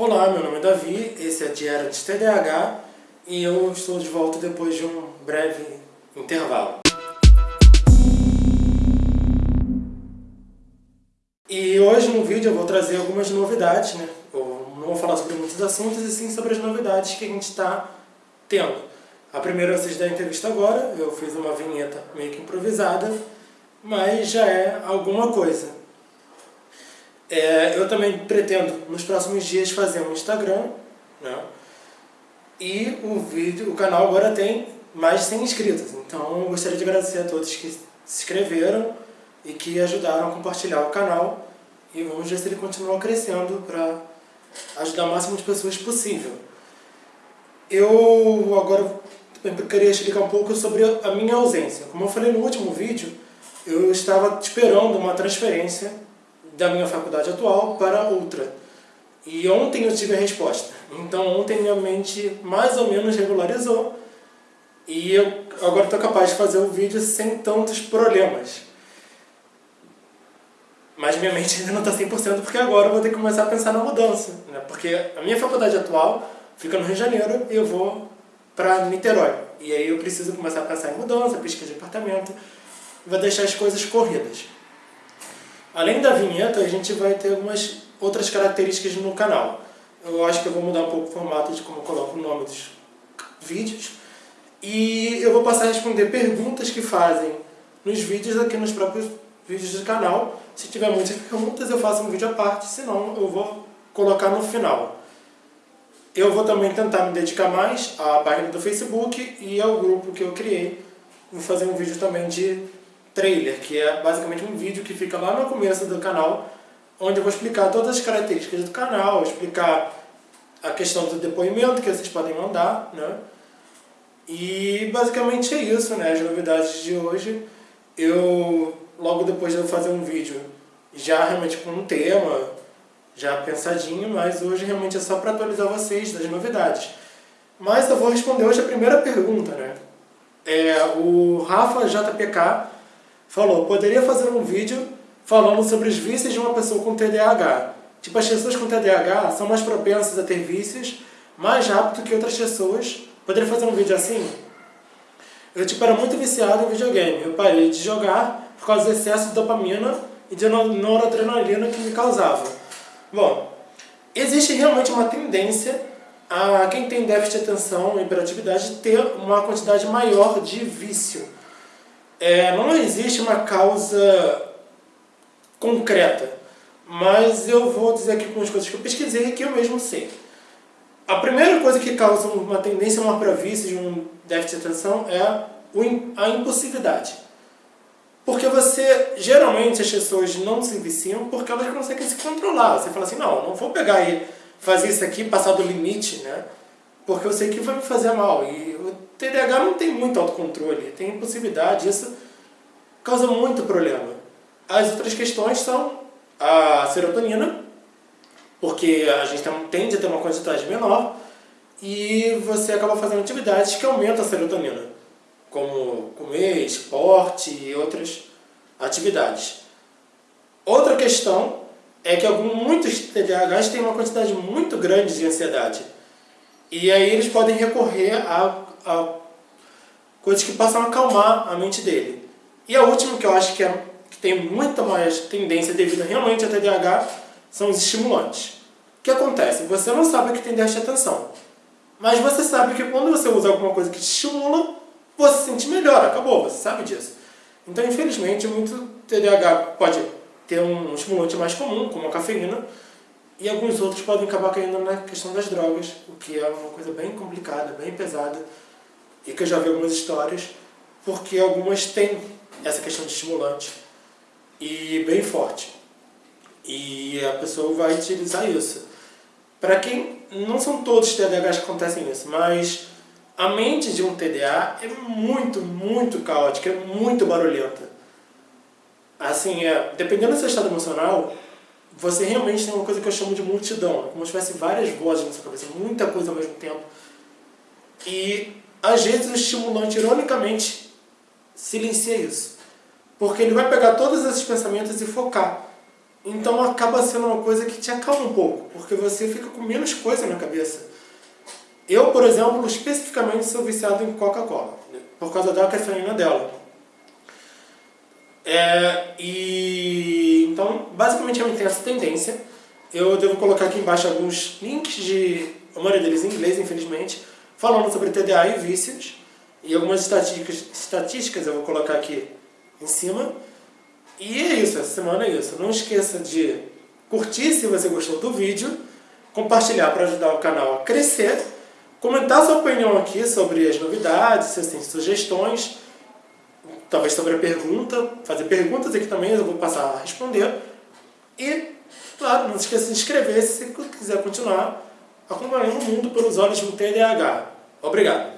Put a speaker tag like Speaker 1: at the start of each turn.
Speaker 1: Olá, meu nome é Davi, esse é Diário de TDAH e eu estou de volta depois de um breve intervalo. E hoje no vídeo eu vou trazer algumas novidades, né? Eu não vou falar sobre muitos assuntos, e sim sobre as novidades que a gente está tendo. A primeira vocês devem ter visto agora, eu fiz uma vinheta meio que improvisada, mas já é alguma coisa. É, eu também pretendo, nos próximos dias, fazer um Instagram, né? E o vídeo, o canal agora tem mais de 100 inscritos, então eu gostaria de agradecer a todos que se inscreveram e que ajudaram a compartilhar o canal e vamos ver se ele continua crescendo para ajudar o máximo de pessoas possível. Eu agora queria explicar um pouco sobre a minha ausência. Como eu falei no último vídeo, eu estava esperando uma transferência da minha faculdade atual para outra. E ontem eu tive a resposta. Então ontem minha mente mais ou menos regularizou e eu agora estou capaz de fazer o vídeo sem tantos problemas. Mas minha mente ainda não está 100% porque agora eu vou ter que começar a pensar na mudança. Né? Porque a minha faculdade atual fica no Rio de Janeiro e eu vou para Niterói. E aí eu preciso começar a pensar em mudança, pesquisa de apartamento, vou deixar as coisas corridas. Além da vinheta, a gente vai ter algumas outras características no canal. Eu acho que eu vou mudar um pouco o formato de como eu coloco o nome dos vídeos. E eu vou passar a responder perguntas que fazem nos vídeos aqui nos próprios vídeos do canal. Se tiver muitas perguntas, eu faço um vídeo à parte, senão eu vou colocar no final. Eu vou também tentar me dedicar mais à página do Facebook e ao grupo que eu criei. Vou fazer um vídeo também de trailer, que é basicamente um vídeo que fica lá no começo do canal, onde eu vou explicar todas as características do canal, explicar a questão do depoimento que vocês podem mandar, né? E basicamente é isso, né? As novidades de hoje. Eu, logo depois de eu fazer um vídeo já realmente com um tema, já pensadinho, mas hoje realmente é só para atualizar vocês das novidades. Mas eu vou responder hoje a primeira pergunta, né? É, o Rafa JPK falou, poderia fazer um vídeo falando sobre os vícios de uma pessoa com TDAH. Tipo, as pessoas com TDAH são mais propensas a ter vícios mais rápido que outras pessoas. Poderia fazer um vídeo assim? Eu tipo, era muito viciado em videogame. Eu parei de jogar por causa do excesso de dopamina e de noradrenalina que me causava. Bom, existe realmente uma tendência a quem tem déficit de atenção e hiperatividade ter uma quantidade maior de vício. É, não existe uma causa concreta, mas eu vou dizer aqui algumas coisas que eu pesquisei e que eu mesmo sei. A primeira coisa que causa uma tendência maior para vício de um déficit de atenção é a impulsividade. Porque você, geralmente as pessoas não se viciam porque elas conseguem se controlar. Você fala assim, não, não vou pegar e fazer isso aqui, passar do limite, né? Porque eu sei que vai me fazer mal. E o TDAH não tem muito autocontrole, tem impulsividade, isso causa muito problema. As outras questões são a serotonina, porque a gente tende a ter uma quantidade menor, e você acaba fazendo atividades que aumentam a serotonina, como comer, esporte e outras atividades. Outra questão é que alguns, muitos TDAHs têm uma quantidade muito grande de ansiedade. E aí eles podem recorrer a, a coisas que possam acalmar a mente dele. E a última que eu acho que, é, que tem muita mais tendência devido realmente a TDAH são os estimulantes. O que acontece? Você não sabe que tem déficit atenção. Mas você sabe que quando você usa alguma coisa que te estimula, você se sente melhor, acabou, você sabe disso. Então, infelizmente, muito TDAH pode ter um estimulante mais comum, como a cafeína, e alguns outros podem acabar caindo na questão das drogas, o que é uma coisa bem complicada, bem pesada, e que eu já vi algumas histórias, porque algumas têm essa questão de estimulante, e bem forte. E a pessoa vai utilizar isso. Para quem... Não são todos os TDAHs que acontecem isso, mas a mente de um TDA é muito, muito caótica, é muito barulhenta. Assim, é, dependendo do seu estado emocional, você realmente tem uma coisa que eu chamo de multidão. É como se tivesse várias vozes na sua cabeça, muita coisa ao mesmo tempo. E, às vezes, o estimulante, ironicamente, silencia isso. Porque ele vai pegar todos esses pensamentos e focar Então acaba sendo uma coisa que te acalma um pouco, porque você fica com menos coisa na cabeça. Eu, por exemplo, especificamente sou viciado em Coca-Cola, por causa da cafeína dela. É, e então, basicamente eu tenho essa tendência. Eu devo colocar aqui embaixo alguns links de, a maioria deles em inglês, infelizmente, falando sobre TDA e vícios. E algumas estatísticas, estatísticas eu vou colocar aqui em cima. E é isso, essa semana é isso. Não esqueça de curtir se você gostou do vídeo, compartilhar para ajudar o canal a crescer, comentar sua opinião aqui sobre as novidades, se tem sugestões, talvez sobre a pergunta, fazer perguntas aqui também, eu vou passar a responder. E, claro, não esqueça de se inscrever se você quiser continuar acompanhando o mundo pelos olhos do TDAH. Obrigado!